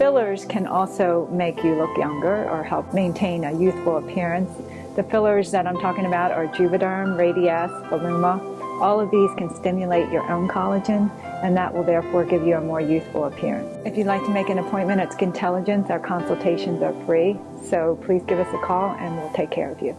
Fillers can also make you look younger or help maintain a youthful appearance. The fillers that I'm talking about are Juvederm, Radiesse, Voluma. All of these can stimulate your own collagen and that will therefore give you a more youthful appearance. If you'd like to make an appointment at Skintelligence, our consultations are free, so please give us a call and we'll take care of you.